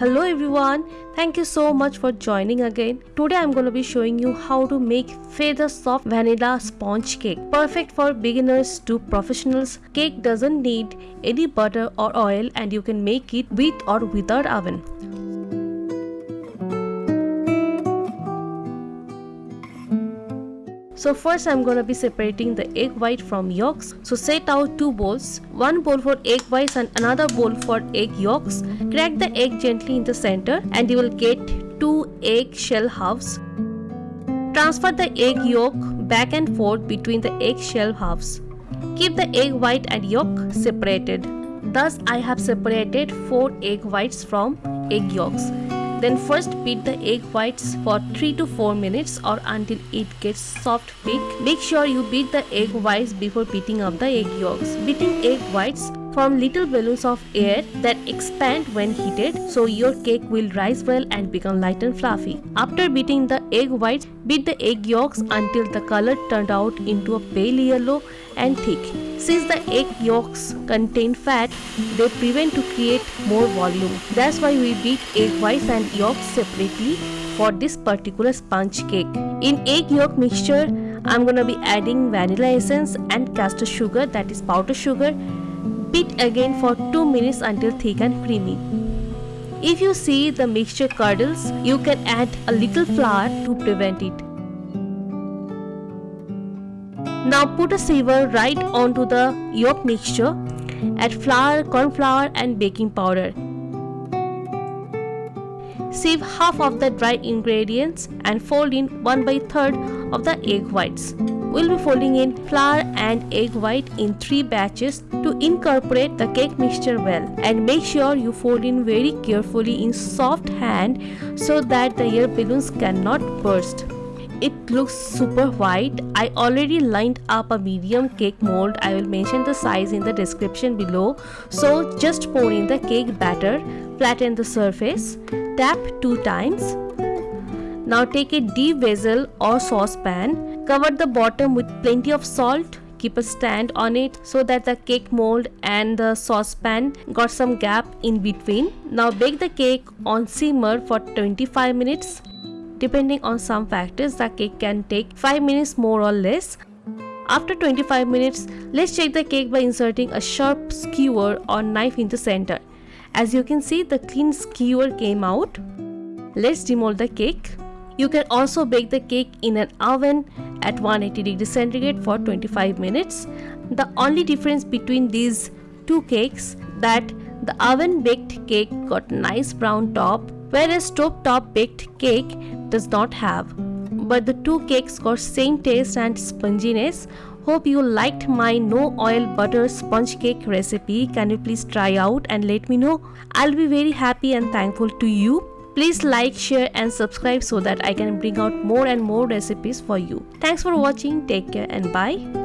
Hello everyone, thank you so much for joining again. Today I'm going to be showing you how to make feather soft vanilla sponge cake. Perfect for beginners to professionals. Cake doesn't need any butter or oil and you can make it with or without oven. So first I'm gonna be separating the egg white from yolks. So set out two bowls, one bowl for egg whites and another bowl for egg yolks. Crack the egg gently in the center and you will get two egg shell halves. Transfer the egg yolk back and forth between the egg shell halves. Keep the egg white and yolk separated. Thus I have separated 4 egg whites from egg yolks. Then first beat the egg whites for 3 to 4 minutes or until it gets soft peak. Make sure you beat the egg whites before beating up the egg yolks. Beating egg whites form little balloons of air that expand when heated so your cake will rise well and become light and fluffy. After beating the egg whites, beat the egg yolks until the color turned out into a pale yellow and thick. Since the egg yolks contain fat, they prevent to create more volume. That's why we beat egg whites and yolks separately for this particular sponge cake. In egg yolk mixture, I'm gonna be adding vanilla essence and caster sugar that is powder sugar. Beat again for 2 minutes until thick and creamy. If you see the mixture curdles, you can add a little flour to prevent it. Now put a sieve right onto the yolk mixture. Add flour, corn flour and baking powder. Sieve half of the dry ingredients and fold in 1 by 3rd of the egg whites. We'll be folding in flour and egg white in 3 batches to incorporate the cake mixture well. And make sure you fold in very carefully in soft hand so that the air balloons cannot burst. It looks super white. I already lined up a medium cake mold. I will mention the size in the description below. So just pour in the cake batter flatten the surface tap two times. Now take a deep vessel or saucepan cover the bottom with plenty of salt keep a stand on it so that the cake mold and the saucepan got some gap in between now bake the cake on simmer for 25 minutes Depending on some factors, the cake can take 5 minutes more or less. After 25 minutes, let's check the cake by inserting a sharp skewer or knife in the center. As you can see, the clean skewer came out. Let's demold the cake. You can also bake the cake in an oven at 180 degrees centigrade for 25 minutes. The only difference between these two cakes that the oven baked cake got nice brown top whereas stove top baked cake does not have. But the two cakes got same taste and sponginess. Hope you liked my no oil butter sponge cake recipe. Can you please try out and let me know? I'll be very happy and thankful to you. Please like, share and subscribe so that I can bring out more and more recipes for you. Thanks for watching. Take care and bye.